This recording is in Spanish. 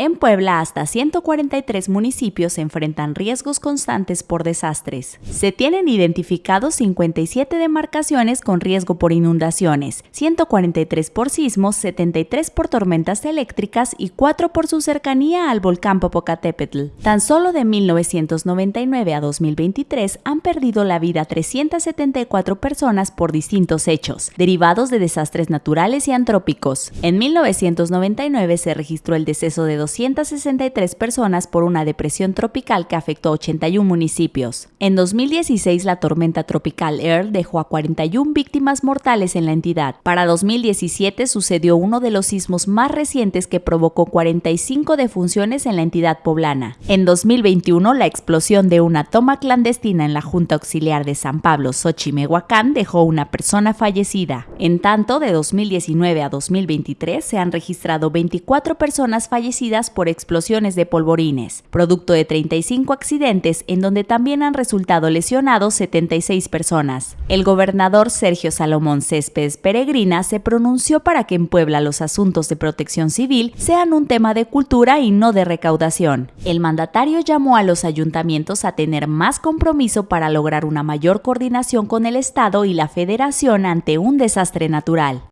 En Puebla, hasta 143 municipios enfrentan riesgos constantes por desastres. Se tienen identificados 57 demarcaciones con riesgo por inundaciones, 143 por sismos, 73 por tormentas eléctricas y 4 por su cercanía al volcán Popocatépetl. Tan solo de 1999 a 2023 han perdido la vida 374 personas por distintos hechos, derivados de desastres naturales y antrópicos. En 1999 se registró el deceso de 263 personas por una depresión tropical que afectó 81 municipios. En 2016, la tormenta tropical Earl dejó a 41 víctimas mortales en la entidad. Para 2017 sucedió uno de los sismos más recientes que provocó 45 defunciones en la entidad poblana. En 2021, la explosión de una toma clandestina en la Junta Auxiliar de San Pablo, Xochimehuacán, dejó una persona fallecida. En tanto, de 2019 a 2023 se han registrado 24 personas fallecidas por explosiones de polvorines, producto de 35 accidentes en donde también han resultado lesionados 76 personas. El gobernador Sergio Salomón Céspedes Peregrina se pronunció para que en Puebla los asuntos de protección civil sean un tema de cultura y no de recaudación. El mandatario llamó a los ayuntamientos a tener más compromiso para lograr una mayor coordinación con el Estado y la Federación ante un desastre natural.